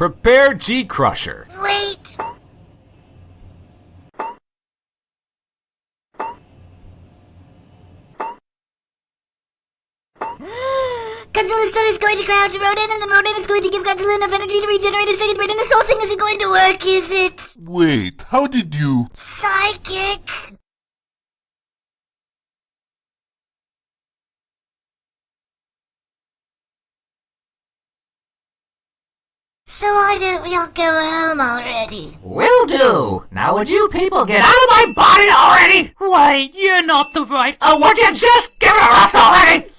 Prepare G Crusher. Wait! Godzilla's son is going to crouch Rodan, and the Rodan is going to give Godzilla enough energy to regenerate his second brain, and this whole thing isn't going to work, is it? Wait, how did you... Psychic! So why don't we all go home already? Will do. Now would you people get out of my body already? Wait, you're not the right. Oh, would you just give it a rest already?